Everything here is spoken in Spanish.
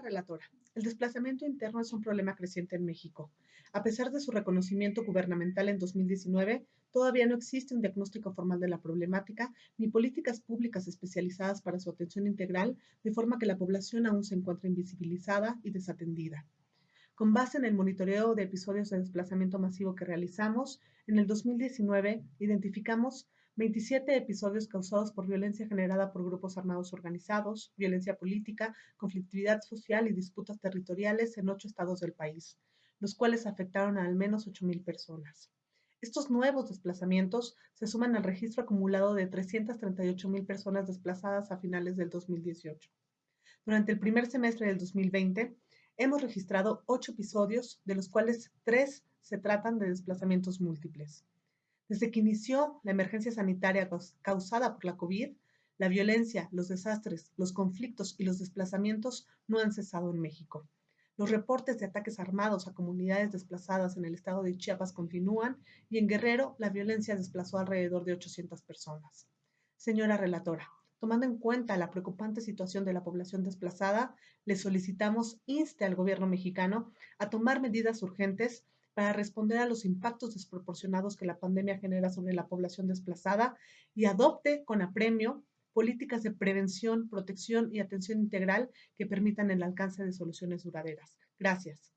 relatora, el desplazamiento interno es un problema creciente en México. A pesar de su reconocimiento gubernamental en 2019, todavía no existe un diagnóstico formal de la problemática ni políticas públicas especializadas para su atención integral, de forma que la población aún se encuentra invisibilizada y desatendida. Con base en el monitoreo de episodios de desplazamiento masivo que realizamos, en el 2019 identificamos 27 episodios causados por violencia generada por grupos armados organizados, violencia política, conflictividad social y disputas territoriales en ocho estados del país, los cuales afectaron a al menos 8.000 personas. Estos nuevos desplazamientos se suman al registro acumulado de 338.000 personas desplazadas a finales del 2018. Durante el primer semestre del 2020, hemos registrado ocho episodios, de los cuales tres se tratan de desplazamientos múltiples. Desde que inició la emergencia sanitaria causada por la COVID, la violencia, los desastres, los conflictos y los desplazamientos no han cesado en México. Los reportes de ataques armados a comunidades desplazadas en el estado de Chiapas continúan y en Guerrero la violencia desplazó alrededor de 800 personas. Señora relatora, tomando en cuenta la preocupante situación de la población desplazada, le solicitamos inste al gobierno mexicano a tomar medidas urgentes para responder a los impactos desproporcionados que la pandemia genera sobre la población desplazada y adopte con apremio políticas de prevención, protección y atención integral que permitan el alcance de soluciones duraderas. Gracias.